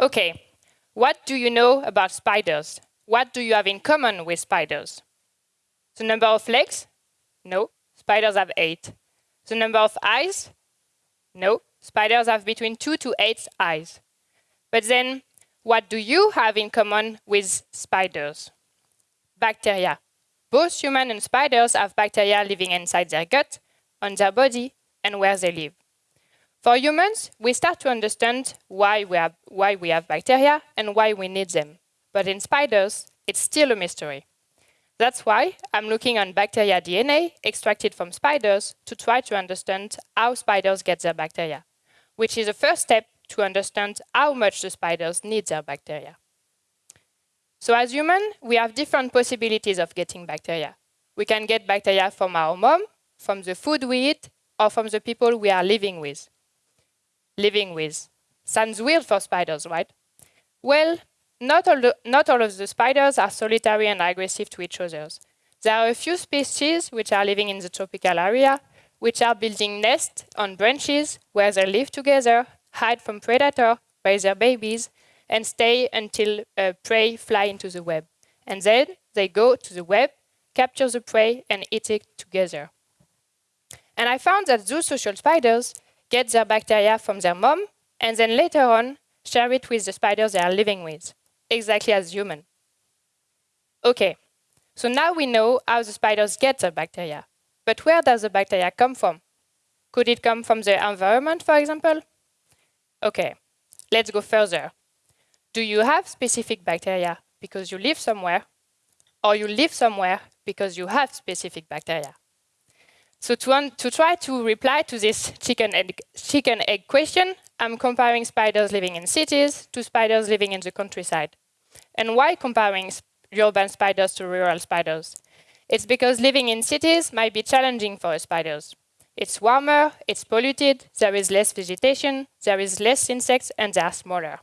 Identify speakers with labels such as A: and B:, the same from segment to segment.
A: Okay, what do you know about spiders? What do you have in common with spiders? The number of legs? No, spiders have eight. The number of eyes? No, spiders have between two to eight eyes. But then, what do you have in common with spiders? Bacteria. Both humans and spiders have bacteria living inside their gut, on their body, and where they live. For humans, we start to understand why we, have, why we have bacteria and why we need them. But in spiders, it's still a mystery. That's why I'm looking on bacteria DNA extracted from spiders to try to understand how spiders get their bacteria, which is a first step to understand how much the spiders need their bacteria. So as humans, we have different possibilities of getting bacteria. We can get bacteria from our mom, from the food we eat, or from the people we are living with living with. Sounds weird for spiders, right? Well, not all, the, not all of the spiders are solitary and aggressive to each other. There are a few species which are living in the tropical area, which are building nests on branches where they live together, hide from predator, raise their babies, and stay until uh, prey fly into the web. And then they go to the web, capture the prey, and eat it together. And I found that those social spiders get their bacteria from their mom, and then later on, share it with the spiders they are living with, exactly as human. Okay, so now we know how the spiders get their bacteria. But where does the bacteria come from? Could it come from the environment, for example? Okay, let's go further. Do you have specific bacteria because you live somewhere, or you live somewhere because you have specific bacteria? So to, to try to reply to this chicken egg, chicken egg question, I'm comparing spiders living in cities to spiders living in the countryside. And why comparing urban spiders to rural spiders? It's because living in cities might be challenging for spiders. It's warmer, it's polluted, there is less vegetation, there is less insects, and they are smaller.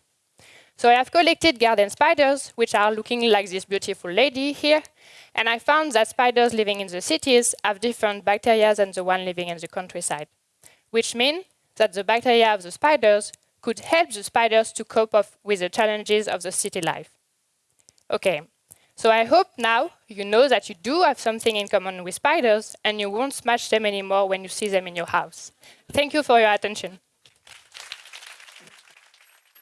A: So I have collected garden spiders, which are looking like this beautiful lady here, and I found that spiders living in the cities have different bacteria than the one living in the countryside, which means that the bacteria of the spiders could help the spiders to cope with the challenges of the city life. Okay, so I hope now you know that you do have something in common with spiders and you won't smash them anymore when you see them in your house. Thank you for your attention.